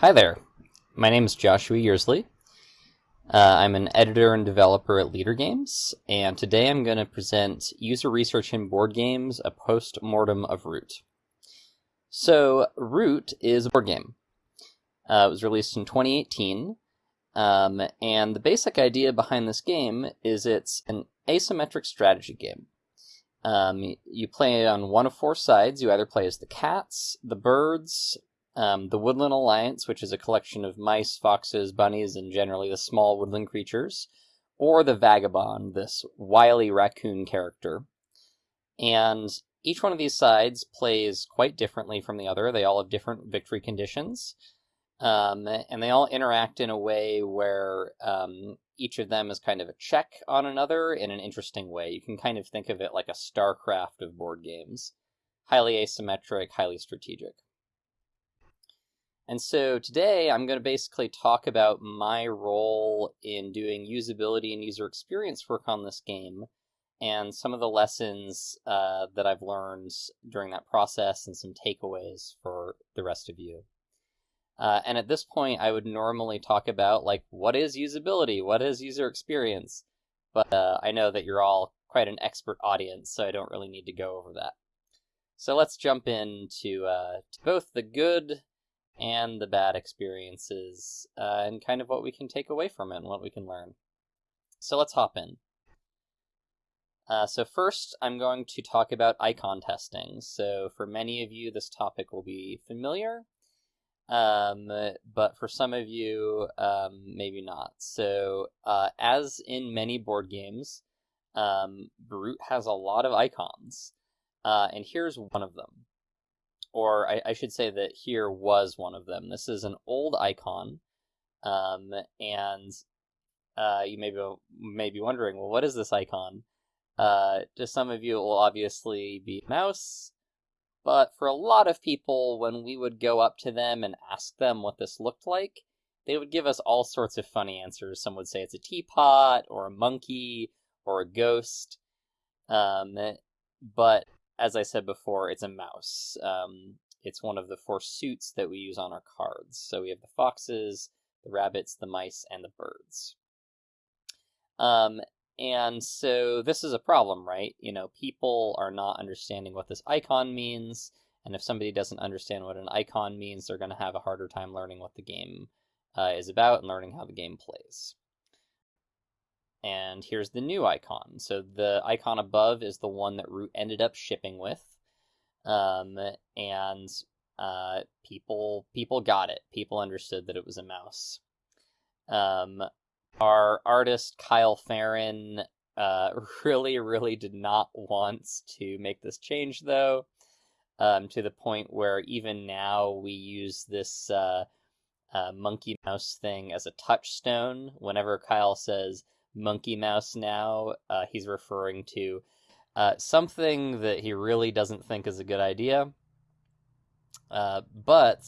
Hi there. My name is Joshua Yearsley. Uh, I'm an editor and developer at Leder Games, and today I'm going to present User Research in Board Games, a post-mortem of Root. So, Root is a board game. Uh, it was released in 2018, um, and the basic idea behind this game is it's an asymmetric strategy game. Um, you play on one of four sides. You either play as the cats, the birds, um, the Woodland Alliance, which is a collection of mice, foxes, bunnies, and generally the small woodland creatures, or the Vagabond, this wily raccoon character. And each one of these sides plays quite differently from the other. They all have different victory conditions. Um, and they all interact in a way where um, each of them is kind of a check on another in an interesting way. You can kind of think of it like a StarCraft of board games. Highly asymmetric, highly strategic. And so today I'm going to basically talk about my role in doing usability and user experience work on this game and some of the lessons uh, that I've learned during that process and some takeaways for the rest of you. Uh, and at this point, I would normally talk about like what is usability, what is user experience, but uh, I know that you're all quite an expert audience, so I don't really need to go over that. So let's jump into uh, to both the good and the bad experiences uh, and kind of what we can take away from it and what we can learn. So let's hop in. Uh, so first, I'm going to talk about icon testing. So for many of you, this topic will be familiar, um, but for some of you, um, maybe not. So uh, as in many board games, um, Root has a lot of icons, uh, and here's one of them or I, I, should say that here was one of them. This is an old icon, um, and uh, you may be, may be wondering, well, what is this icon? Uh, to some of you, it will obviously be a mouse, but for a lot of people, when we would go up to them and ask them what this looked like, they would give us all sorts of funny answers. Some would say it's a teapot, or a monkey, or a ghost. Um, but as I said before, it's a mouse. Um, it's one of the four suits that we use on our cards. So we have the foxes, the rabbits, the mice, and the birds. Um, and so this is a problem, right? You know, people are not understanding what this icon means. And if somebody doesn't understand what an icon means, they're going to have a harder time learning what the game uh, is about and learning how the game plays. And here's the new icon. So the icon above is the one that Root ended up shipping with. Um, and uh, people people got it. People understood that it was a mouse. Um, our artist Kyle Ferrin uh, really, really did not want to make this change, though, um, to the point where even now we use this uh, uh, monkey mouse thing as a touchstone. Whenever Kyle says, monkey mouse now. Uh, he's referring to uh, something that he really doesn't think is a good idea. Uh, but,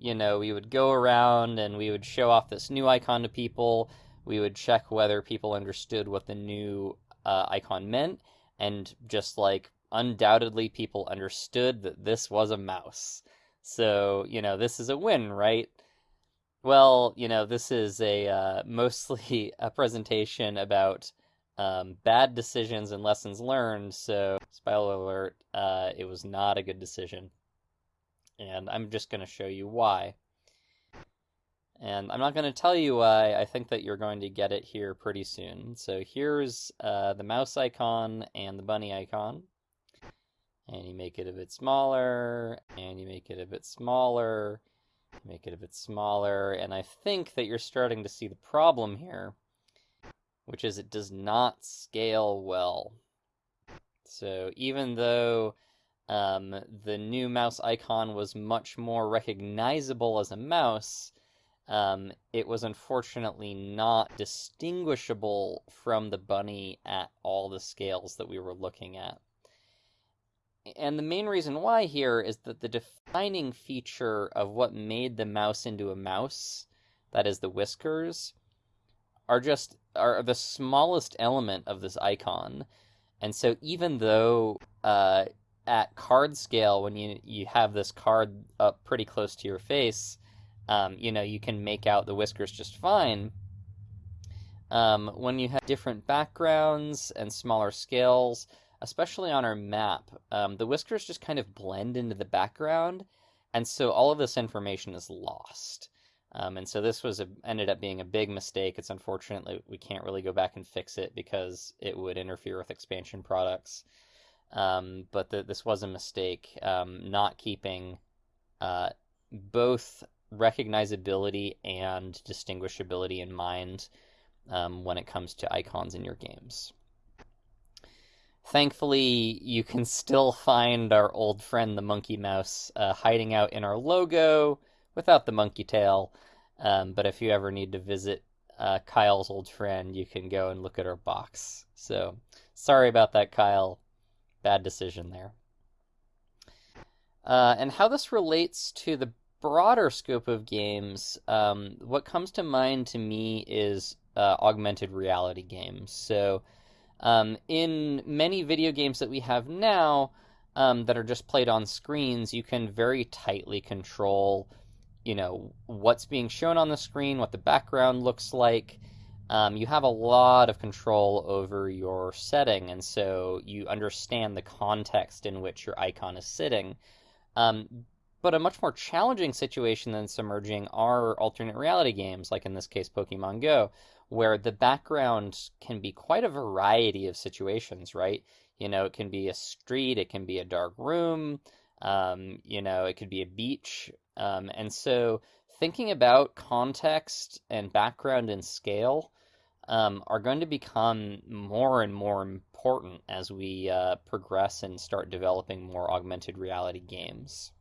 you know, we would go around and we would show off this new icon to people. We would check whether people understood what the new uh, icon meant. And just like undoubtedly, people understood that this was a mouse. So, you know, this is a win, right? Well, you know, this is a uh, mostly a presentation about um, bad decisions and lessons learned. So, spoiler alert, uh, it was not a good decision. And I'm just going to show you why. And I'm not going to tell you why. I think that you're going to get it here pretty soon. So here's uh, the mouse icon and the bunny icon. And you make it a bit smaller, and you make it a bit smaller, make it a bit smaller, and I think that you're starting to see the problem here, which is it does not scale well. So even though um, the new mouse icon was much more recognizable as a mouse, um, it was unfortunately not distinguishable from the bunny at all the scales that we were looking at. And the main reason why here is that the defining feature of what made the mouse into a mouse, that is the whiskers, are just are the smallest element of this icon. And so even though uh, at card scale, when you, you have this card up pretty close to your face, um, you know, you can make out the whiskers just fine. Um, when you have different backgrounds and smaller scales, especially on our map, um, the whiskers just kind of blend into the background, and so all of this information is lost. Um, and so this was a, ended up being a big mistake. It's unfortunately we can't really go back and fix it because it would interfere with expansion products. Um, but the, this was a mistake, um, not keeping uh, both recognizability and distinguishability in mind um, when it comes to icons in your games. Thankfully, you can still find our old friend the monkey mouse uh, hiding out in our logo without the monkey tail. Um, but if you ever need to visit uh, Kyle's old friend, you can go and look at our box. So sorry about that, Kyle. Bad decision there. Uh, and how this relates to the broader scope of games, um, what comes to mind to me is uh, augmented reality games. So, um, in many video games that we have now um, that are just played on screens, you can very tightly control you know what's being shown on the screen, what the background looks like. Um, you have a lot of control over your setting, and so you understand the context in which your icon is sitting. But a much more challenging situation than submerging are alternate reality games, like in this case, Pokemon Go, where the background can be quite a variety of situations, right? You know, it can be a street, it can be a dark room, um, you know, it could be a beach. Um, and so thinking about context and background and scale um, are going to become more and more important as we uh, progress and start developing more augmented reality games.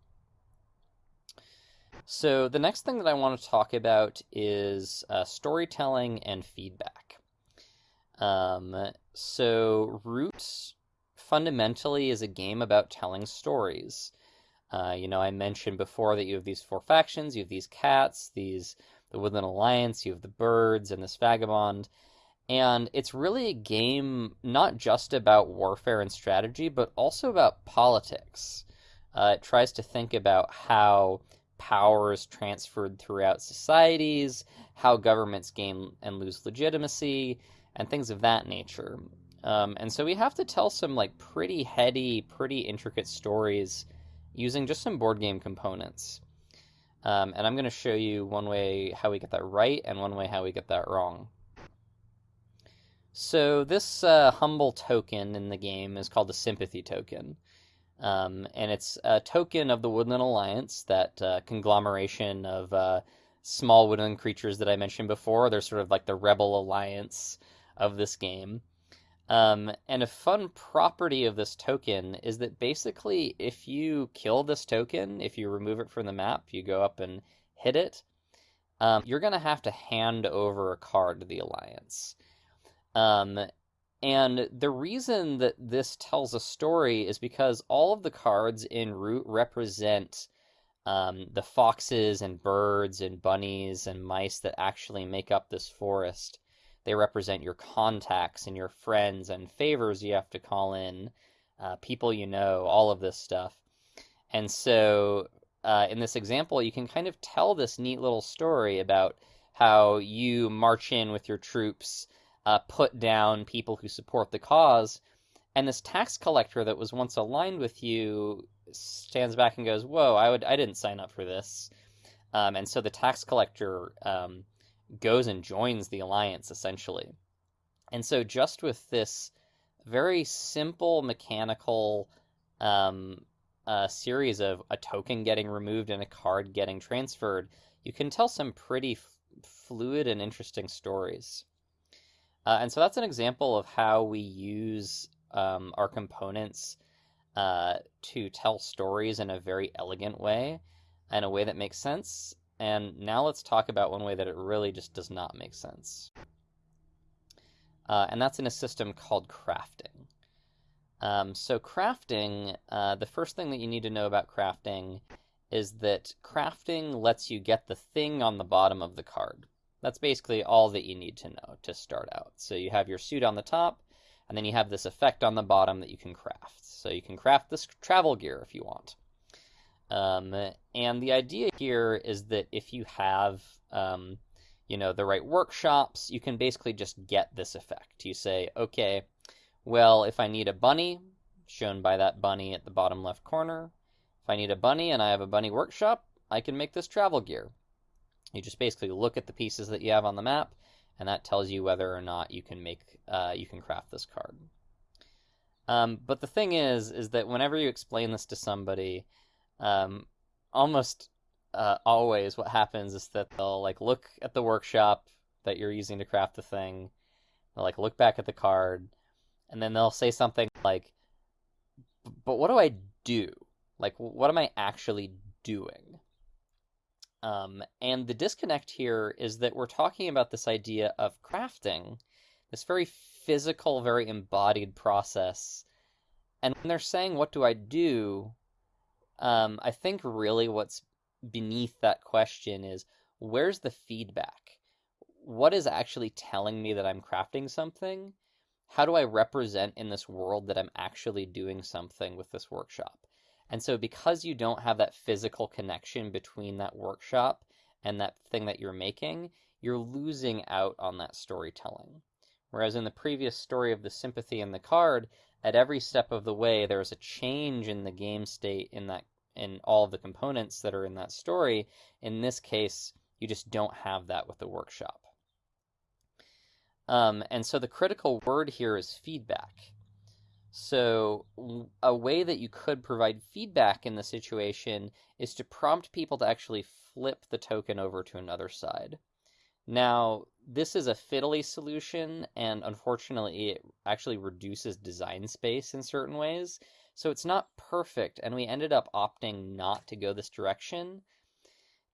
So the next thing that I want to talk about is uh, storytelling and feedback. Um, so Root fundamentally is a game about telling stories. Uh, you know, I mentioned before that you have these four factions. You have these cats, these the Woodland Alliance. You have the birds and this vagabond, and it's really a game not just about warfare and strategy, but also about politics. Uh, it tries to think about how power is transferred throughout societies, how governments gain and lose legitimacy, and things of that nature. Um, and so we have to tell some like pretty heady, pretty intricate stories using just some board game components. Um, and I'm going to show you one way how we get that right and one way how we get that wrong. So this uh, humble token in the game is called a sympathy token. Um, and it's a token of the Woodland Alliance, that uh, conglomeration of uh, small woodland creatures that I mentioned before. They're sort of like the rebel alliance of this game. Um, and a fun property of this token is that basically, if you kill this token, if you remove it from the map, you go up and hit it, um, you're going to have to hand over a card to the Alliance. Um, and the reason that this tells a story is because all of the cards in Root represent um, the foxes and birds and bunnies and mice that actually make up this forest. They represent your contacts and your friends and favors you have to call in, uh, people you know, all of this stuff. And so uh, in this example, you can kind of tell this neat little story about how you march in with your troops, uh, put down people who support the cause, and this tax collector that was once aligned with you stands back and goes, "Whoa, I would, I didn't sign up for this." Um, and so the tax collector um, goes and joins the alliance essentially. And so just with this very simple mechanical um, uh, series of a token getting removed and a card getting transferred, you can tell some pretty fluid and interesting stories. Uh, and so that's an example of how we use um, our components uh, to tell stories in a very elegant way, in a way that makes sense, and now let's talk about one way that it really just does not make sense. Uh, and that's in a system called crafting. Um, so crafting, uh, the first thing that you need to know about crafting is that crafting lets you get the thing on the bottom of the card. That's basically all that you need to know to start out. So you have your suit on the top, and then you have this effect on the bottom that you can craft. So you can craft this travel gear if you want. Um, and the idea here is that if you have, um, you know, the right workshops, you can basically just get this effect. You say, okay, well, if I need a bunny, shown by that bunny at the bottom left corner, if I need a bunny and I have a bunny workshop, I can make this travel gear. You just basically look at the pieces that you have on the map, and that tells you whether or not you can make uh, you can craft this card. Um, but the thing is, is that whenever you explain this to somebody, um, almost uh, always what happens is that they'll like look at the workshop that you're using to craft the thing, they'll like look back at the card, and then they'll say something like, "But what do I do? Like, what am I actually doing?" Um, and the disconnect here is that we're talking about this idea of crafting, this very physical, very embodied process. And when they're saying, What do I do? Um, I think really what's beneath that question is where's the feedback? What is actually telling me that I'm crafting something? How do I represent in this world that I'm actually doing something with this workshop? And so, because you don't have that physical connection between that workshop and that thing that you're making, you're losing out on that storytelling. Whereas in the previous story of the sympathy and the card, at every step of the way, there's a change in the game state in that in all of the components that are in that story. In this case, you just don't have that with the workshop. Um, and so the critical word here is feedback. So, a way that you could provide feedback in the situation is to prompt people to actually flip the token over to another side. Now, this is a fiddly solution, and unfortunately, it actually reduces design space in certain ways. So, it's not perfect, and we ended up opting not to go this direction.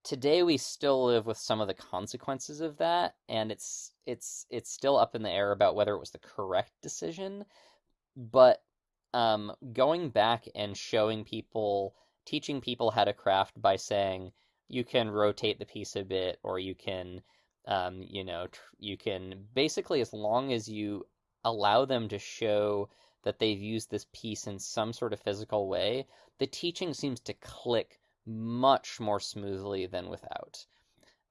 Today, we still live with some of the consequences of that, and it's it's it's still up in the air about whether it was the correct decision but um, going back and showing people, teaching people how to craft by saying you can rotate the piece a bit, or you can, um, you know, you can basically as long as you allow them to show that they've used this piece in some sort of physical way, the teaching seems to click much more smoothly than without.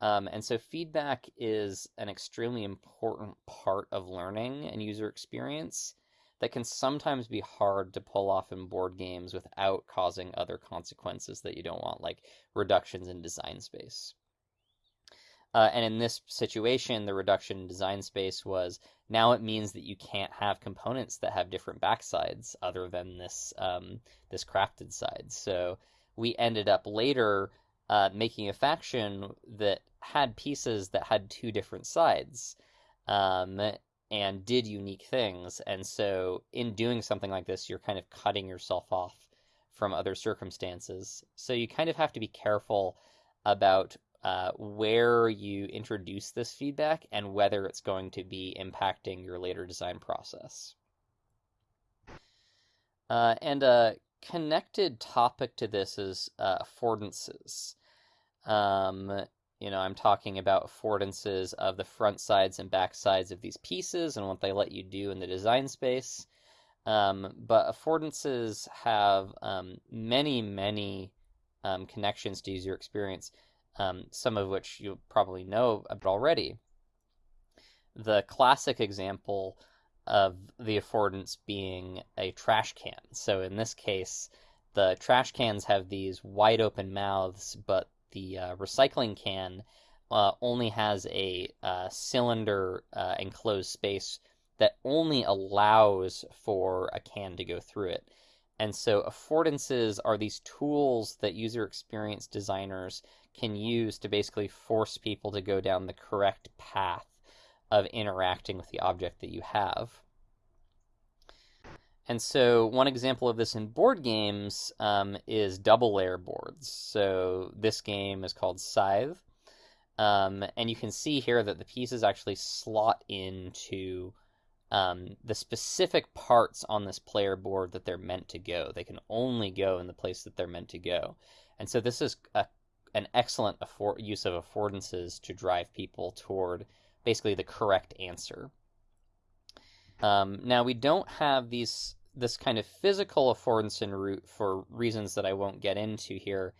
Um, and so feedback is an extremely important part of learning and user experience that can sometimes be hard to pull off in board games without causing other consequences that you don't want, like reductions in design space. Uh, and in this situation, the reduction in design space was now it means that you can't have components that have different backsides other than this um, this crafted side. So we ended up later uh, making a faction that had pieces that had two different sides. Um, and did unique things. And so, in doing something like this, you're kind of cutting yourself off from other circumstances. So, you kind of have to be careful about uh, where you introduce this feedback and whether it's going to be impacting your later design process. Uh, and a connected topic to this is uh, affordances. Um, you know, I'm talking about affordances of the front sides and back sides of these pieces and what they let you do in the design space. Um, but affordances have um, many, many um, connections to user experience, um, some of which you probably know already. The classic example of the affordance being a trash can. So in this case, the trash cans have these wide open mouths, but the uh, recycling can uh, only has a uh, cylinder uh, enclosed space that only allows for a can to go through it. And so affordances are these tools that user experience designers can use to basically force people to go down the correct path of interacting with the object that you have. And so one example of this in board games um, is double layer boards. So this game is called Scythe. Um, and you can see here that the pieces actually slot into um, the specific parts on this player board that they're meant to go. They can only go in the place that they're meant to go. And so this is a, an excellent use of affordances to drive people toward basically the correct answer. Um, now we don't have these this kind of physical affordance in Root for reasons that I won't get into here.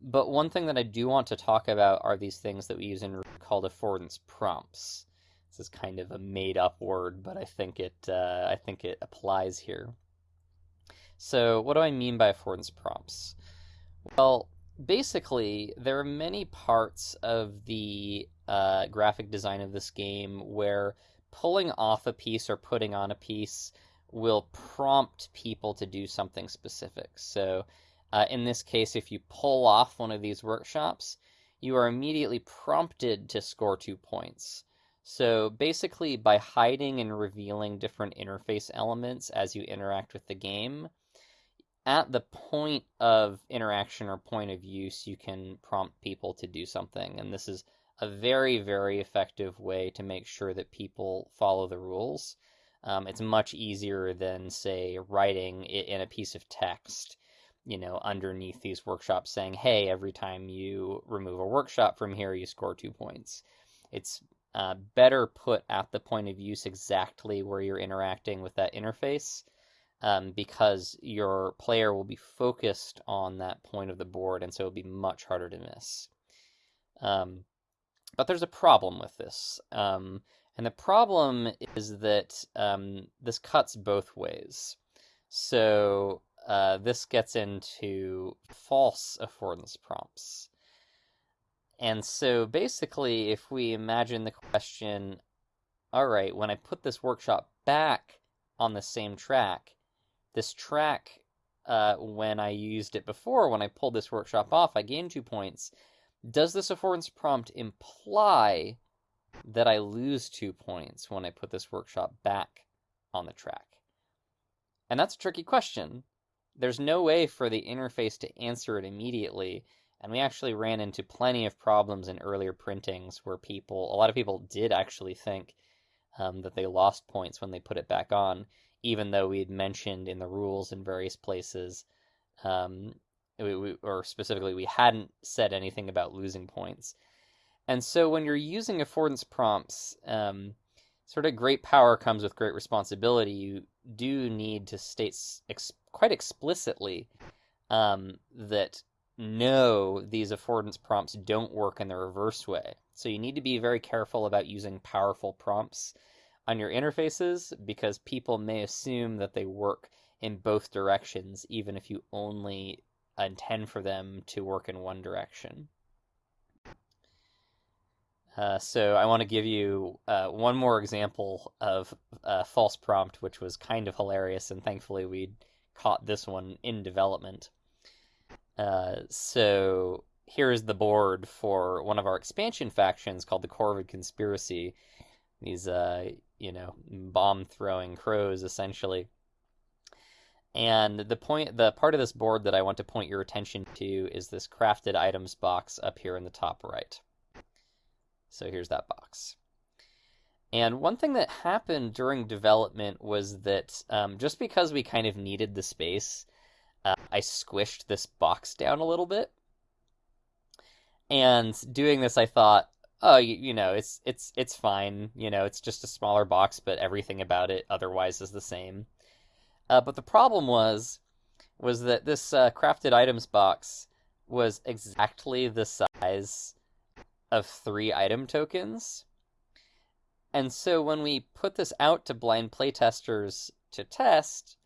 But one thing that I do want to talk about are these things that we use in called affordance prompts. This is kind of a made-up word, but I think it uh, I think it applies here. So, what do I mean by affordance prompts? Well, basically, there are many parts of the uh, graphic design of this game where pulling off a piece or putting on a piece will prompt people to do something specific. So, uh, in this case, if you pull off one of these workshops, you are immediately prompted to score two points. So basically, by hiding and revealing different interface elements as you interact with the game, at the point of interaction or point of use, you can prompt people to do something. And this is a very, very effective way to make sure that people follow the rules. Um, it's much easier than, say, writing it in a piece of text, you know, underneath these workshops saying, hey, every time you remove a workshop from here, you score two points. It's uh, better put at the point of use exactly where you're interacting with that interface um, because your player will be focused on that point of the board, and so it'll be much harder to miss. Um, but there's a problem with this. Um, and the problem is that um, this cuts both ways. So uh, this gets into false affordance prompts. And so basically, if we imagine the question, all right, when I put this workshop back on the same track, this track, uh, when I used it before, when I pulled this workshop off, I gained two points. Does this affordance prompt imply that I lose two points when I put this workshop back on the track? And that's a tricky question. There's no way for the interface to answer it immediately, and we actually ran into plenty of problems in earlier printings where people, a lot of people did actually think um, that they lost points when they put it back on even though we had mentioned in the rules in various places, um, we, we, or specifically, we hadn't said anything about losing points. And so when you're using affordance prompts, um, sort of great power comes with great responsibility. You do need to state ex- quite explicitly um, that no, these affordance prompts don't work in the reverse way. So you need to be very careful about using powerful prompts on your interfaces because people may assume that they work in both directions, even if you only intend for them to work in one direction. Uh, so I want to give you uh, one more example of a false prompt, which was kind of hilarious, and thankfully we caught this one in development. Uh, so here's the board for one of our expansion factions called the Corvid Conspiracy. These uh, you know, bomb throwing crows essentially. And the point, the part of this board that I want to point your attention to is this crafted items box up here in the top right. So here's that box. And one thing that happened during development was that um, just because we kind of needed the space, uh, I squished this box down a little bit. And doing this, I thought, oh, you, you, know, it's it's it's fine. You know, it's just a smaller box, but everything about it otherwise is the same. Uh, but the problem was was that this uh, crafted items box was exactly the size of three item tokens. And so when we put this out to blind playtesters to test,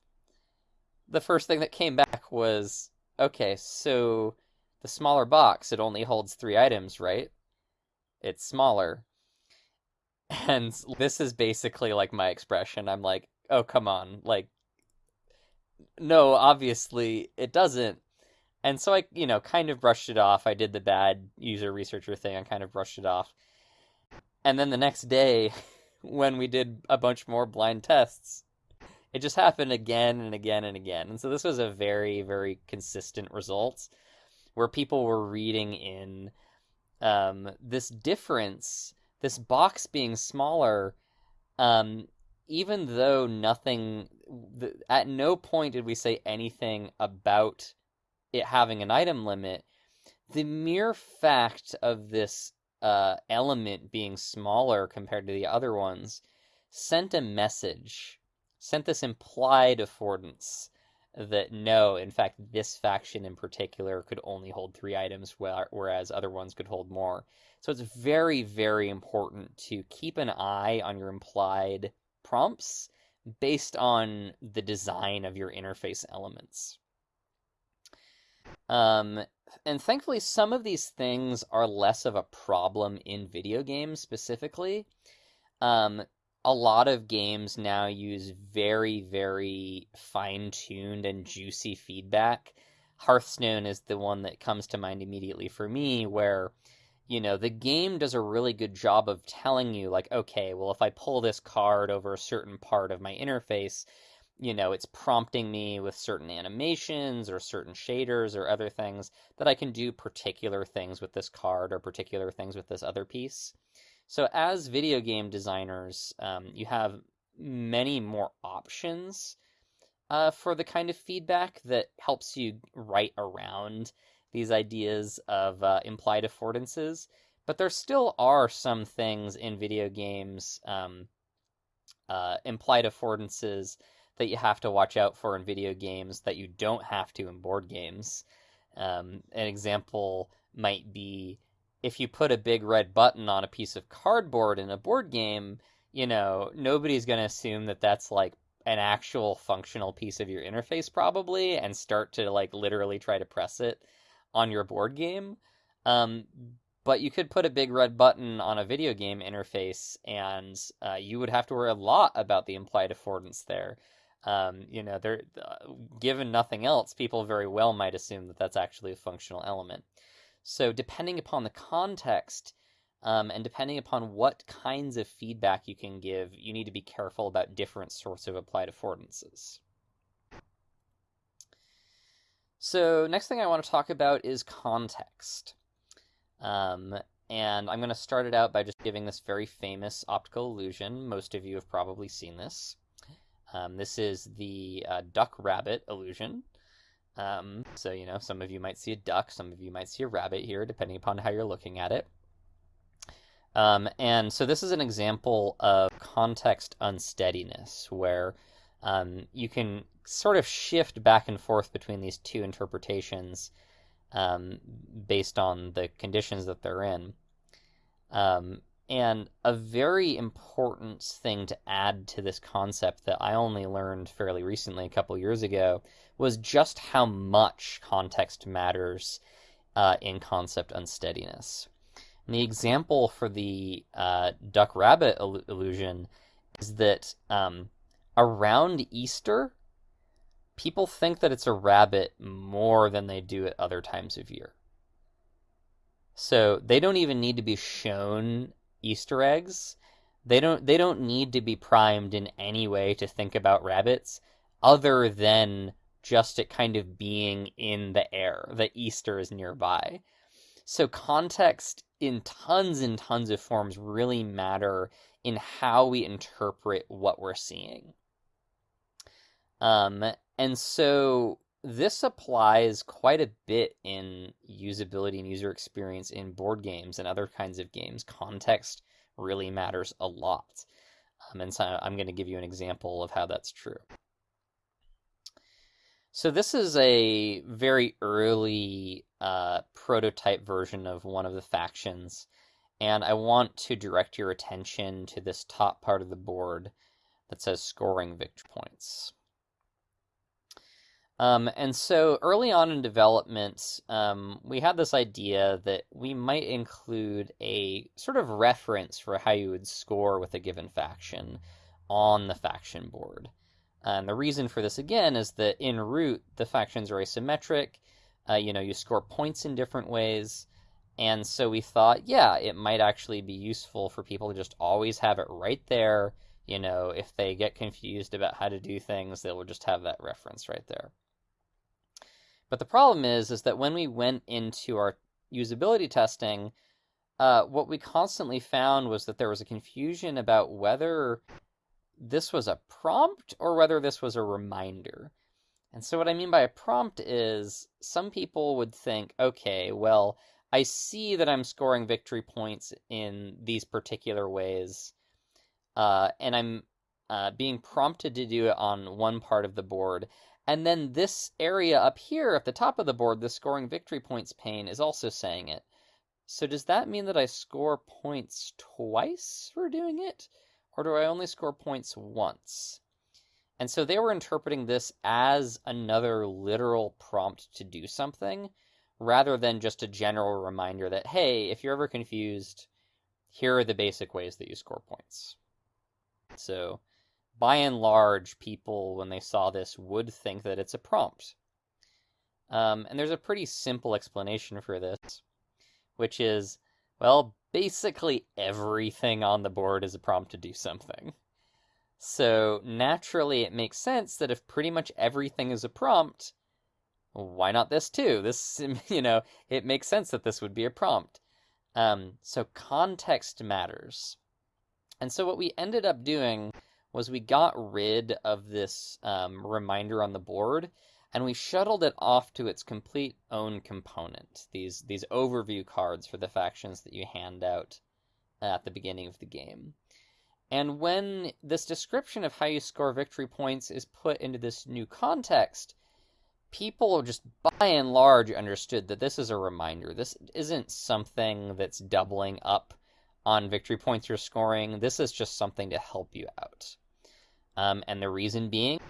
the first thing that came back was okay, so the smaller box, it only holds three items, right? it's smaller. And this is basically like my expression. I'm like, oh, come on. Like, no, obviously it doesn't. And so I, you know, kind of brushed it off. I did the bad user researcher thing. I kind of brushed it off. And then the next day, when we did a bunch more blind tests, it just happened again and again and again. And so this was a very, very consistent result where people were reading in um, this difference, this box being smaller, um, even though nothing, at no point did we say anything about it having an item limit. The mere fact of this uh, element being smaller compared to the other ones sent a message sent this implied affordance that no, in fact, this faction in particular could only hold three items, whereas other ones could hold more. So it's very, very important to keep an eye on your implied prompts based on the design of your interface elements. Um, and thankfully, some of these things are less of a problem in video games specifically. Um, a lot of games now use very, very fine tuned and juicy feedback. Hearthstone is the one that comes to mind immediately for me, where, you know, the game does a really good job of telling you, like, okay, well, if I pull this card over a certain part of my interface, you know, it's prompting me with certain animations or certain shaders or other things that I can do particular things with this card or particular things with this other piece. So as video game designers, um, you have many more options uh, for the kind of feedback that helps you write around these ideas of uh, implied affordances. But there still are some things in video games, um, uh, implied affordances that you have to watch out for in video games that you don't have to in board games. Um, an example might be if you put a big red button on a piece of cardboard in a board game, you know, nobody's going to assume that that's like an actual functional piece of your interface probably and start to like literally try to press it on your board game. Um, but you could put a big red button on a video game interface and uh, you would have to worry a lot about the implied affordance there. Um, you know, there, uh, given nothing else, people very well might assume that that's actually a functional element. So depending upon the context, um, and depending upon what kinds of feedback you can give, you need to be careful about different sorts of applied affordances. So next thing I want to talk about is context. Um, and I'm going to start it out by just giving this very famous optical illusion. Most of you have probably seen this. Um, this is the uh, duck rabbit illusion. Um, so, you know, some of you might see a duck, some of you might see a rabbit here, depending upon how you're looking at it. Um, and so this is an example of context unsteadiness, where um, you can sort of shift back and forth between these two interpretations um, based on the conditions that they're in. Um, and a very important thing to add to this concept that I only learned fairly recently, a couple years ago, was just how much context matters uh, in concept unsteadiness. And the example for the uh, duck rabbit illusion is that um, around Easter, people think that it's a rabbit more than they do at other times of year. So they don't even need to be shown Easter eggs. They don't they don't need to be primed in any way to think about rabbits other than just it kind of being in the air that Easter is nearby. So context in tons and tons of forms really matter in how we interpret what we're seeing. Um, and so this applies quite a bit in usability and user experience in board games and other kinds of games. Context really matters a lot. Um, and so I'm going to give you an example of how that's true. So this is a very early uh, prototype version of one of the factions, and I want to direct your attention to this top part of the board that says scoring victory points. Um, and so early on in development, um, we had this idea that we might include a sort of reference for how you would score with a given faction on the faction board. And the reason for this again is that in Root, the factions are asymmetric. Uh, you know, you score points in different ways. And so we thought, yeah, it might actually be useful for people to just always have it right there. You know, if they get confused about how to do things, they will just have that reference right there. But the problem is, is that when we went into our usability testing, uh, what we constantly found was that there was a confusion about whether this was a prompt or whether this was a reminder. And so what I mean by a prompt is some people would think, okay, well, I see that I'm scoring victory points in these particular ways, uh, and I'm uh, being prompted to do it on one part of the board. And then this area up here at the top of the board, the scoring victory points pane, is also saying it. So does that mean that I score points twice for doing it? Or do I only score points once? And so they were interpreting this as another literal prompt to do something, rather than just a general reminder that, hey, if you're ever confused, here are the basic ways that you score points. So by and large, people, when they saw this, would think that it's a prompt. Um, and there's a pretty simple explanation for this, which is, well, basically everything on the board is a prompt to do something. So naturally, it makes sense that if pretty much everything is a prompt, why not this too? This, you know, it makes sense that this would be a prompt. Um, so context matters. And so what we ended up doing was we got rid of this um, reminder on the board and we shuttled it off to its complete own component. These these overview cards for the factions that you hand out at the beginning of the game. And when this description of how you score victory points is put into this new context, people just by and large understood that this is a reminder. This isn't something that's doubling up on victory points you're scoring. This is just something to help you out. Um, and the reason being,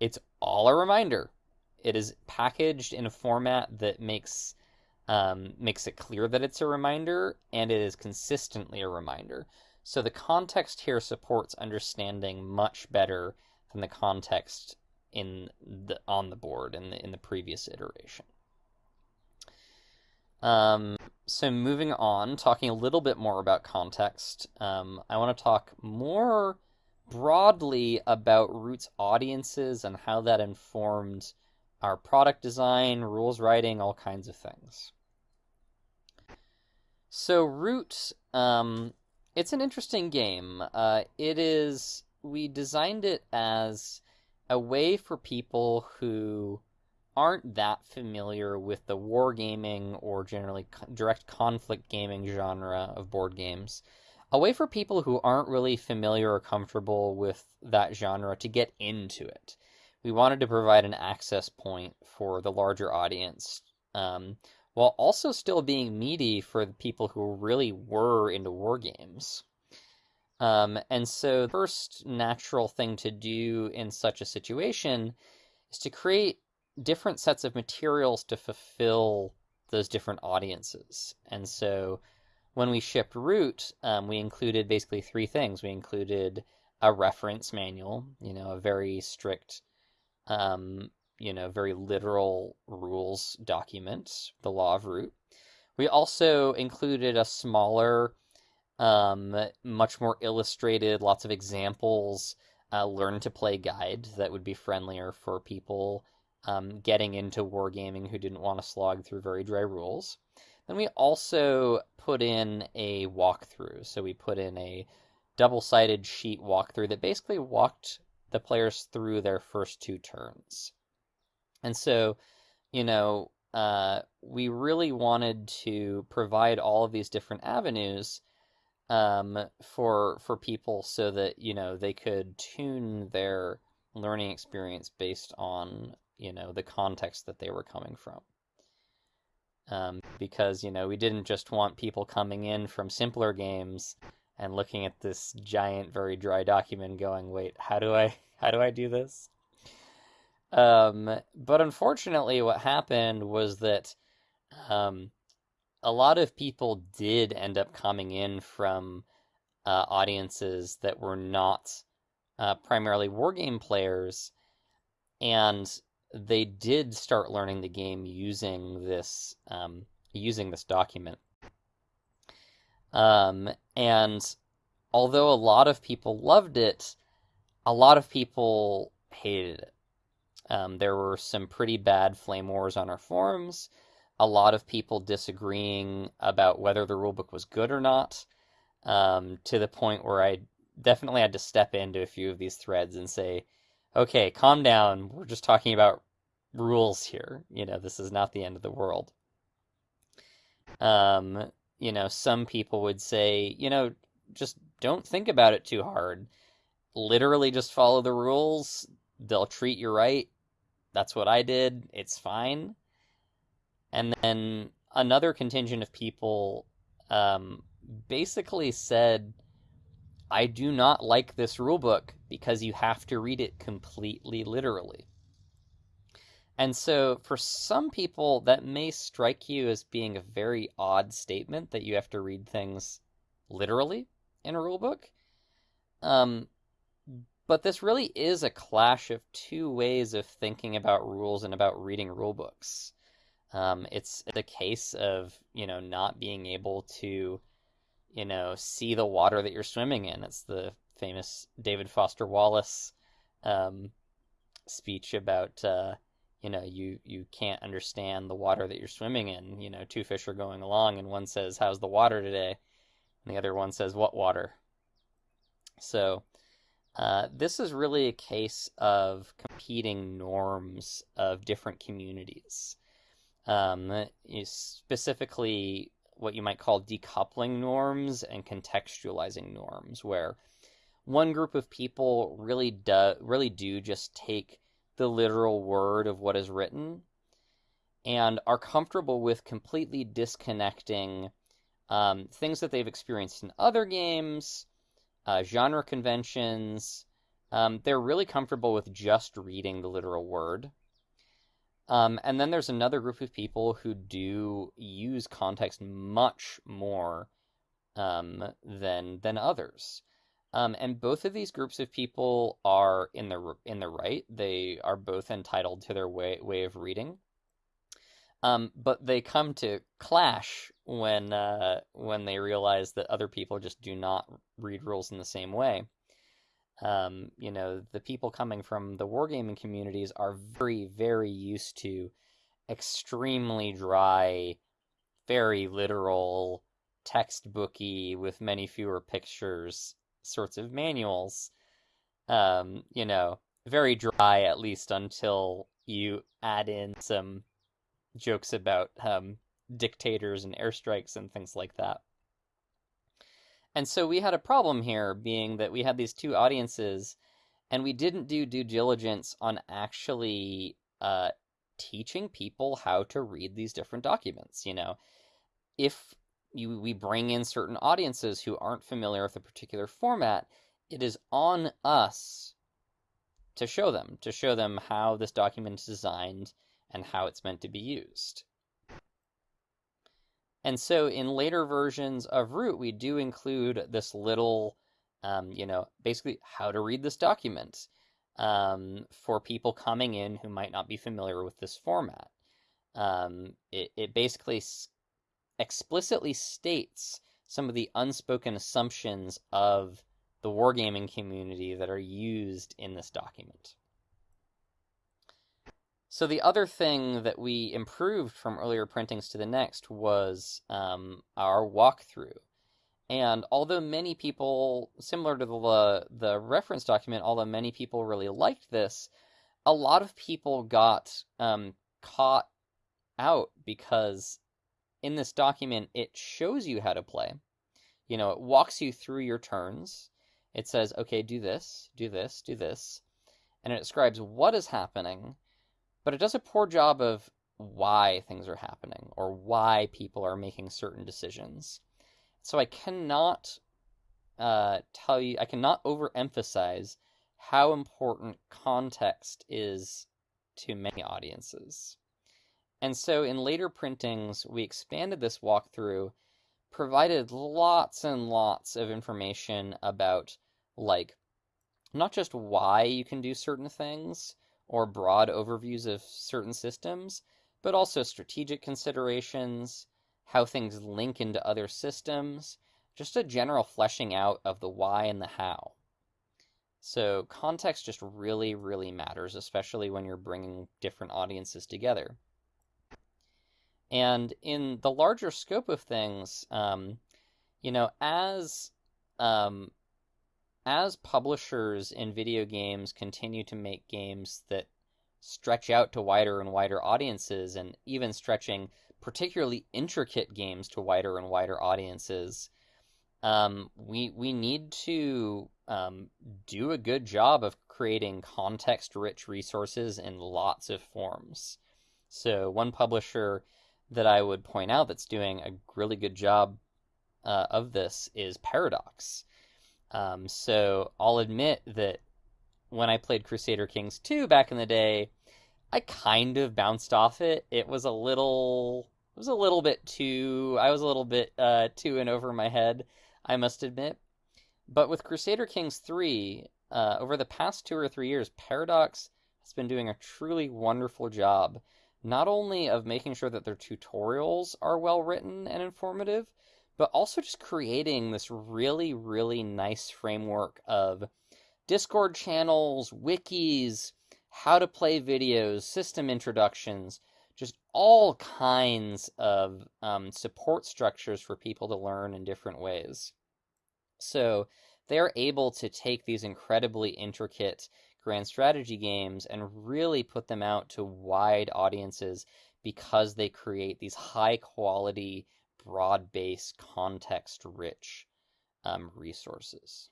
it's all a reminder. It is packaged in a format that makes um, makes it clear that it's a reminder, and it is consistently a reminder. So the context here supports understanding much better than the context in the on the board in the in the previous iteration. Um, so moving on, talking a little bit more about context, um, I want to talk more broadly about Root's audiences and how that informed our product design, rules writing, all kinds of things. So Root, um, it's an interesting game. Uh, it is we designed it as a way for people who aren't that familiar with the wargaming or generally direct conflict gaming genre of board games a way for people who aren't really familiar or comfortable with that genre to get into it. We wanted to provide an access point for the larger audience, um, while also still being meaty for the people who really were into war games. Um, and so, the first natural thing to do in such a situation is to create different sets of materials to fulfill those different audiences. And so, when we shipped Root, um, we included basically three things. We included a reference manual, you know, a very strict, um, you know, very literal rules document, the law of Root. We also included a smaller, um, much more illustrated, lots of examples, uh, learn to play guide that would be friendlier for people um, getting into wargaming who didn't want to slog through very dry rules. Then we also put in a walkthrough. So we put in a double-sided sheet walkthrough that basically walked the players through their first two turns. And so, you know, uh, we really wanted to provide all of these different avenues um, for for people so that you know they could tune their learning experience based on you know the context that they were coming from um, because you know we didn't just want people coming in from simpler games and looking at this giant, very dry document, going, "Wait, how do I how do I do this?" Um, but unfortunately, what happened was that um, a lot of people did end up coming in from uh, audiences that were not uh, primarily wargame players, and they did start learning the game using this um, using this document. Um, and although a lot of people loved it, a lot of people hated it. Um, there were some pretty bad flame wars on our forums. A lot of people disagreeing about whether the rulebook was good or not, um, to the point where I definitely had to step into a few of these threads and say, okay, calm down. We're just talking about rules here. You know, this is not the end of the world. Um, you know, some people would say, you know, just don't think about it too hard. literally just follow the rules. They'll treat you right. That's what I did. It's fine. And then another contingent of people um, basically said, I do not like this rulebook because you have to read it completely literally. And so, for some people, that may strike you as being a very odd statement that you have to read things literally in a rulebook. Um, but this really is a clash of two ways of thinking about rules and about reading rulebooks. Um, it's the case of you know not being able to, you know, see the water that you're swimming in. It's the famous David Foster Wallace um, speech about uh, you know you you can't understand the water that you're swimming in. You know, two fish are going along, and one says, "How's the water today?" and the other one says, "What water?" So. Uh, this is really a case of competing norms of different communities um, specifically what you might call decoupling norms and contextualizing norms, where one group of people really do really do just take the literal word of what is written and are comfortable with completely disconnecting um, things that they've experienced in other games, uh, genre conventions. Um, they're really comfortable with just reading the literal word. Um, and then there's another group of people who do use context much more um, than than others. Um, and both of these groups of people are in the in the right. They are both entitled to their way way of reading. Um, but they come to clash when uh, when they realize that other people just do not read rules in the same way um, you know, the people coming from the wargaming communities are very, very used to extremely dry, very literal, textbooky, with many fewer pictures sorts of manuals. Um, you know, very dry at least until you add in some jokes about um, dictators and airstrikes and things like that. And so we had a problem here, being that we had these two audiences, and we didn't do due diligence on actually uh, teaching people how to read these different documents. You know, if you, we bring in certain audiences who aren't familiar with a particular format, it is on us to show them, to show them how this document is designed and how it's meant to be used. And so in later versions of Root, we do include this little, um, you know, basically how to read this document um, for people coming in who might not be familiar with this format. Um, it, it basically explicitly states some of the unspoken assumptions of the wargaming community that are used in this document. So the other thing that we improved from earlier printings to the next was um, our walkthrough. And although many people, similar to the, the reference document, although many people really liked this, a lot of people got um, caught out because in this document it shows you how to play. You know, it walks you through your turns. It says, okay, do this, do this, do this. And it describes what is happening but it does a poor job of why things are happening or why people are making certain decisions. So I cannot uh, tell you, I cannot overemphasize how important context is to many audiences. And so in later printings, we expanded this walkthrough, provided lots and lots of information about, like, not just why you can do certain things, or broad overviews of certain systems, but also strategic considerations, how things link into other systems, just a general fleshing out of the why and the how. So context just really, really matters, especially when you're bringing different audiences together. And in the larger scope of things, um, you know, as um, as publishers in video games continue to make games that stretch out to wider and wider audiences, and even stretching particularly intricate games to wider and wider audiences, um, we we need to um, do a good job of creating context rich resources in lots of forms. So, one publisher that I would point out that's doing a really good job uh, of this is Paradox. Um, so, I'll admit that when I played Crusader Kings 2 back in the day, I kind of bounced off it. It was a little it was a little bit too I was a little bit uh, too and over my head, I must admit. But with Crusader Kings 3, uh, over the past two or three years, Paradox has been doing a truly wonderful job, not only of making sure that their tutorials are well written and informative, but also just creating this really, really nice framework of Discord channels, wikis, how to play videos, system introductions, just all kinds of um, support structures for people to learn in different ways. So they're able to take these incredibly intricate grand strategy games and really put them out to wide audiences because they create these high quality, broad based, context rich um, resources.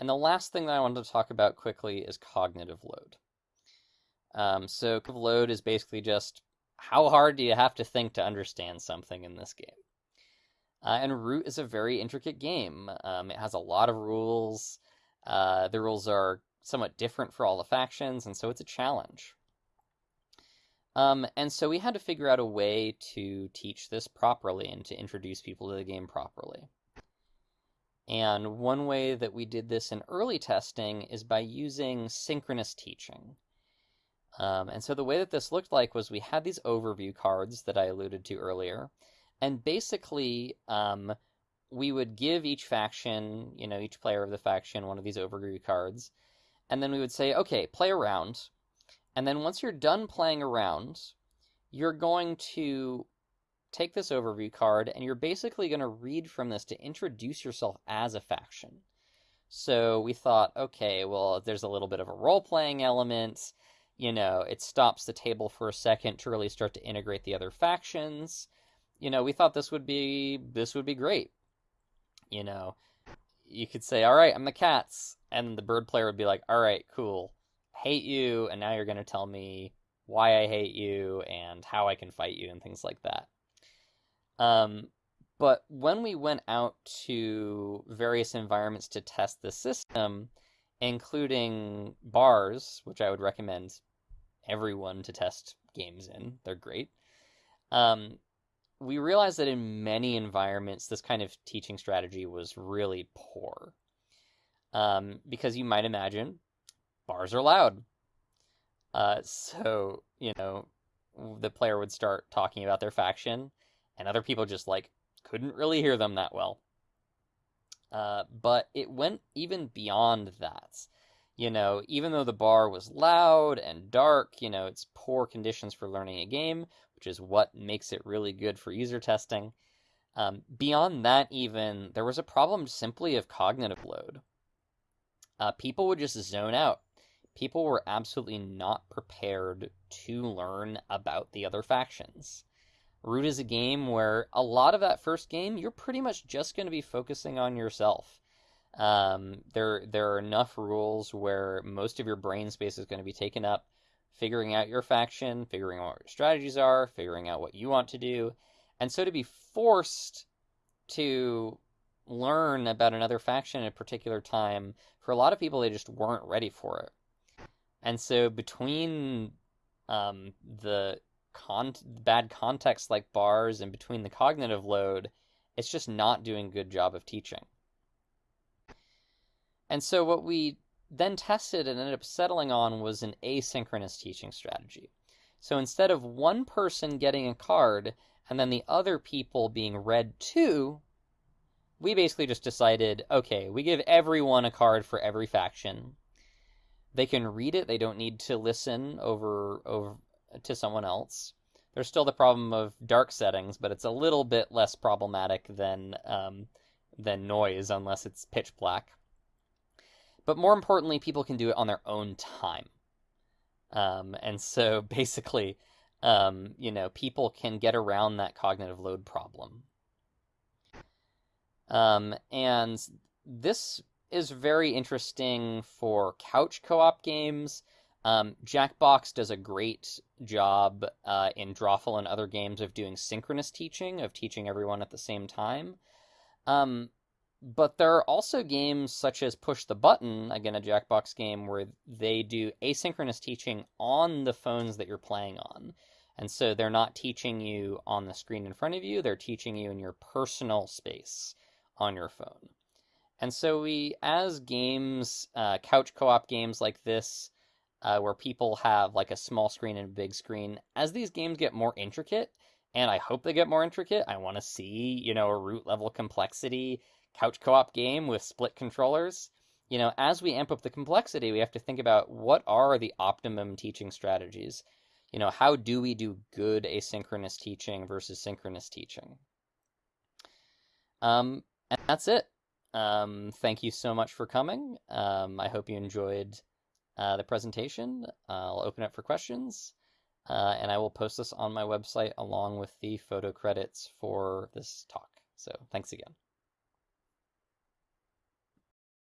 And the last thing that I wanted to talk about quickly is cognitive load. Um, so, cognitive load is basically just how hard do you have to think to understand something in this game? Uh, and Root is a very intricate game. Um, it has a lot of rules. Uh, the rules are somewhat different for all the factions, and so it's a challenge. Um, and so we had to figure out a way to teach this properly and to introduce people to the game properly. And one way that we did this in early testing is by using synchronous teaching. Um, and so the way that this looked like was we had these overview cards that I alluded to earlier, and basically um, we would give each faction, you know, each player of the faction one of these overview cards, and then we would say, okay, play around, and then once you're done playing around, you're going to take this overview card and you're basically going to read from this to introduce yourself as a faction. So we thought, okay, well, there's a little bit of a role playing element. You know, it stops the table for a second to really start to integrate the other factions. You know, we thought this would be this would be great. You know, you could say, "All right, I'm the cats," and the bird player would be like, "All right, cool, hate you," and now you're going to tell me why I hate you and how I can fight you and things like that. Um, but when we went out to various environments to test the system, including bars, which I would recommend everyone to test games in, they're great. Um, we realized that in many environments, this kind of teaching strategy was really poor. Um, because you might imagine, bars are loud. Uh, so, you know, the player would start talking about their faction, and other people just like couldn't really hear them that well. Uh, but it went even beyond that. You know, even though the bar was loud and dark, you know, it's poor conditions for learning a game, which is what makes it really good for user testing. Um, beyond that, even, there was a problem simply of cognitive load. Uh, people would just zone out. People were absolutely not prepared to learn about the other factions. Root is a game where a lot of that first game, you're pretty much just going to be focusing on yourself. Um, there, there are enough rules where most of your brain space is going to be taken up figuring out your faction, figuring out what your strategies are, figuring out what you want to do. And so to be forced to learn about another faction at a particular time, for a lot of people, they just weren't ready for it. And so between um, the con- bad context like bars and between the cognitive load, it's just not doing a good job of teaching. And so what we then tested and ended up settling on was an asynchronous teaching strategy. So instead of one person getting a card and then the other people being read to, we basically just decided okay, we give everyone a card for every faction. They can read it, they don't need to listen over over to someone else. There's still the problem of dark settings, but it's a little bit less problematic than um, than noise unless it's pitch black. But more importantly, people can do it on their own time. Um, and so basically, um, you know, people can get around that cognitive load problem. Um, and this is very interesting for couch co-op games. Um, Jackbox does a great job uh, in Drawful and other games of doing synchronous teaching, of teaching everyone at the same time. Um, but there are also games such as Push the Button, again, a Jackbox game, where they do asynchronous teaching on the phones that you're playing on. And so they're not teaching you on the screen in front of you, they're teaching you in your personal space on your phone. And so we, as games, uh, couch co-op games like this, uh, where people have like a small screen and a big screen, as these games get more intricate, and I hope they get more intricate, I want to see, you know, a root level complexity couch co-op game with split controllers. You know, as we amp up the complexity, we have to think about what are the optimum teaching strategies. You know, how do we do good asynchronous teaching versus synchronous teaching? Um, and that's it. Um, thank you so much for coming. Um, I hope you enjoyed uh, the presentation. I'll open it for questions, uh, and I will post this on my website along with the photo credits for this talk. So thanks again.